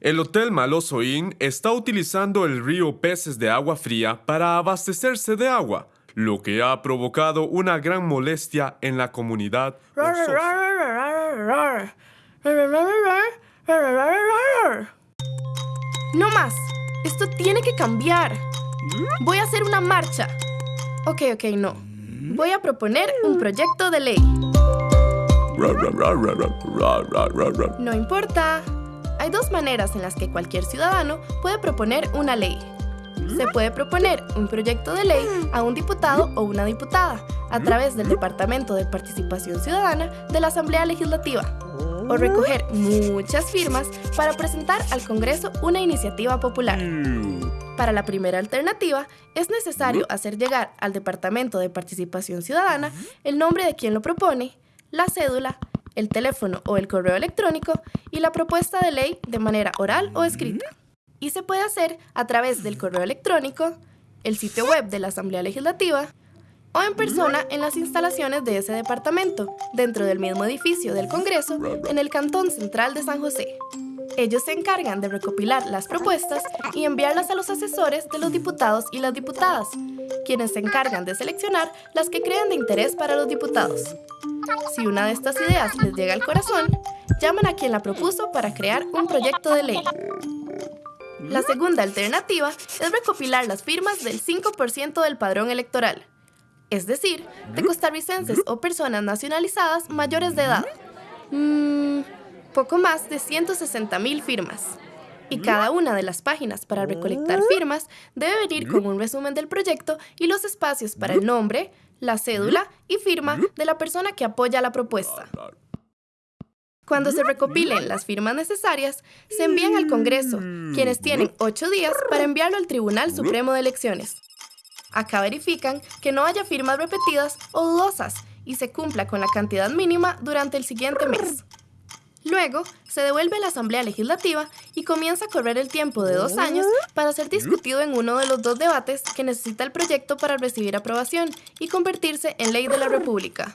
El Hotel Maloso Inn está utilizando el río Peces de Agua Fría para abastecerse de agua, lo que ha provocado una gran molestia en la comunidad. No más. Esto tiene que cambiar. Voy a hacer una marcha. Ok, ok, no. Voy a proponer un proyecto de ley. No importa. Hay dos maneras en las que cualquier ciudadano puede proponer una ley. Se puede proponer un proyecto de ley a un diputado o una diputada a través del Departamento de Participación Ciudadana de la Asamblea Legislativa o recoger muchas firmas para presentar al Congreso una iniciativa popular. Para la primera alternativa, es necesario hacer llegar al Departamento de Participación Ciudadana el nombre de quien lo propone, la cédula, el teléfono o el correo electrónico y la propuesta de ley de manera oral o escrita. Y se puede hacer a través del correo electrónico, el sitio web de la Asamblea Legislativa o en persona en las instalaciones de ese departamento, dentro del mismo edificio del Congreso, en el Cantón Central de San José. Ellos se encargan de recopilar las propuestas y enviarlas a los asesores de los diputados y las diputadas, quienes se encargan de seleccionar las que crean de interés para los diputados. Si una de estas ideas les llega al corazón, llaman a quien la propuso para crear un proyecto de ley. La segunda alternativa es recopilar las firmas del 5% del padrón electoral, es decir, de costarricenses o personas nacionalizadas mayores de edad. Mm, poco más de 160 mil firmas. Y cada una de las páginas para recolectar firmas debe venir con un resumen del proyecto y los espacios para el nombre, la cédula y firma de la persona que apoya la propuesta. Cuando se recopilen las firmas necesarias, se envían al Congreso, quienes tienen ocho días para enviarlo al Tribunal Supremo de Elecciones. Acá verifican que no haya firmas repetidas o dudosas y se cumpla con la cantidad mínima durante el siguiente mes. Luego, se devuelve a la Asamblea Legislativa y comienza a correr el tiempo de dos años para ser discutido en uno de los dos debates que necesita el proyecto para recibir aprobación y convertirse en ley de la República.